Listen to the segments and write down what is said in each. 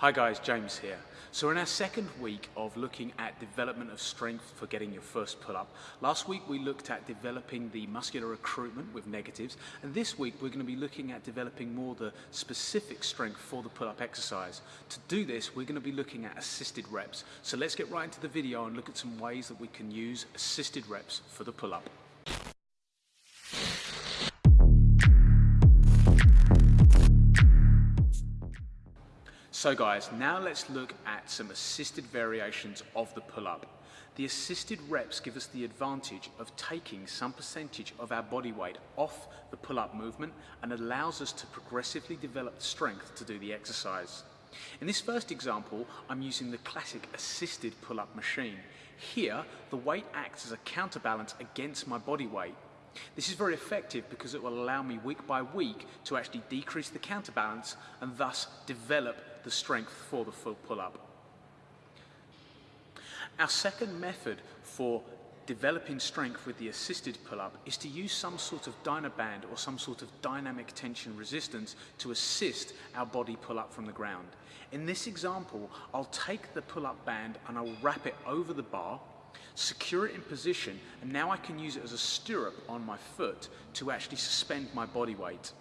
Hi guys, James here. So in our second week of looking at development of strength for getting your first pull-up. Last week we looked at developing the muscular recruitment with negatives and this week we're going to be looking at developing more the specific strength for the pull-up exercise. To do this we're going to be looking at assisted reps. So let's get right into the video and look at some ways that we can use assisted reps for the pull-up. So guys, now let's look at some assisted variations of the pull-up. The assisted reps give us the advantage of taking some percentage of our body weight off the pull-up movement and allows us to progressively develop strength to do the exercise. In this first example, I'm using the classic assisted pull-up machine. Here, the weight acts as a counterbalance against my body weight. This is very effective because it will allow me week by week to actually decrease the counterbalance and thus develop the strength for the full pull-up. Our second method for developing strength with the assisted pull-up is to use some sort of Dynaband or some sort of dynamic tension resistance to assist our body pull up from the ground. In this example, I'll take the pull-up band and I'll wrap it over the bar, secure it in position, and now I can use it as a stirrup on my foot to actually suspend my body weight.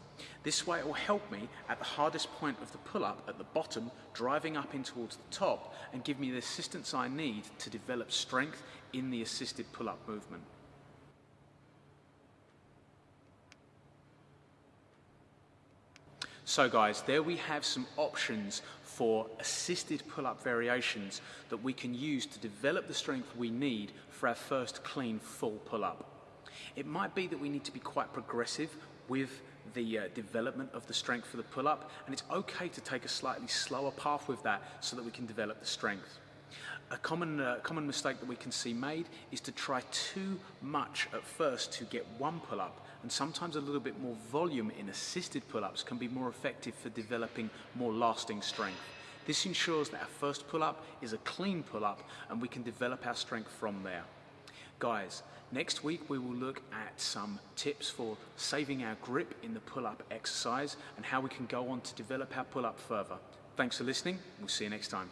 This way it will help me at the hardest point of the pull-up at the bottom, driving up in towards the top and give me the assistance I need to develop strength in the assisted pull-up movement. So guys, there we have some options for assisted pull-up variations that we can use to develop the strength we need for our first clean full pull-up. It might be that we need to be quite progressive with the uh, development of the strength for the pull-up and it's okay to take a slightly slower path with that so that we can develop the strength. A common, uh, common mistake that we can see made is to try too much at first to get one pull-up and sometimes a little bit more volume in assisted pull-ups can be more effective for developing more lasting strength. This ensures that our first pull-up is a clean pull-up and we can develop our strength from there. Guys, next week we will look at some tips for saving our grip in the pull-up exercise and how we can go on to develop our pull-up further. Thanks for listening. We'll see you next time.